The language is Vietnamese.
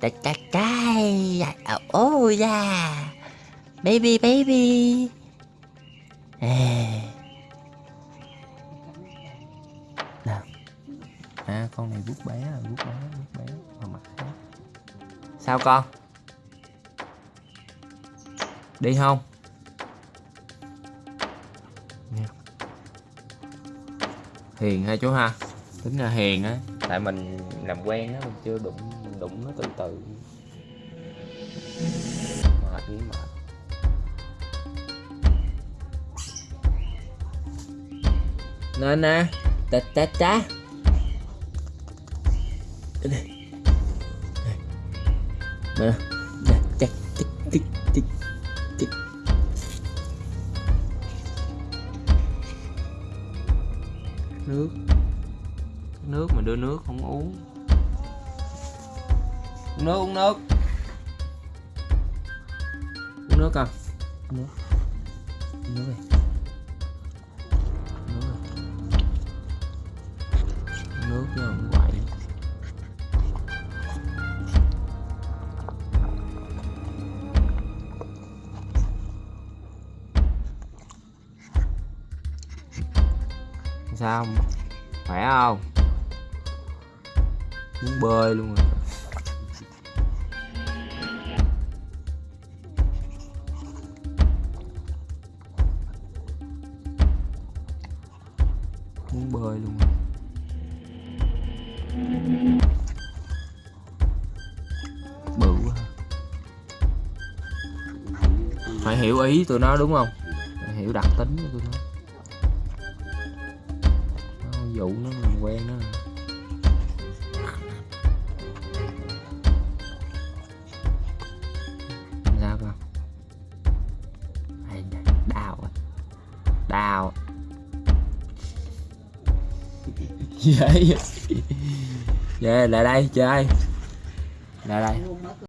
Trái trái trái Oh yeah Baby baby. Nào À con này vuốt bé Vuốt bé vuốt bé. Mà mặt Sao con? Đi không? Hiền ha chú ha? Tính là hiền á. Tại mình làm quen á, Mình chưa đụng mình đụng nó từ từ. Mệt nghĩ mệt. Nên nè. Ta ta ta Nè Nước. Nước mà đưa nước không uống. Uống nước uống nước. Uống nước Uống nước. Uống nước đi. Uống nước đi. Uống nước chứ không quậy. Sao khỏe không muốn bơi luôn rồi. Muốn bơi luôn rồi. Bự quá phải hiểu ý tụi nó đúng không? Phải hiểu đặc tính của tụi nó. Dụ nó mình quen nó. Đau dễ về lại đây chơi. Lại đây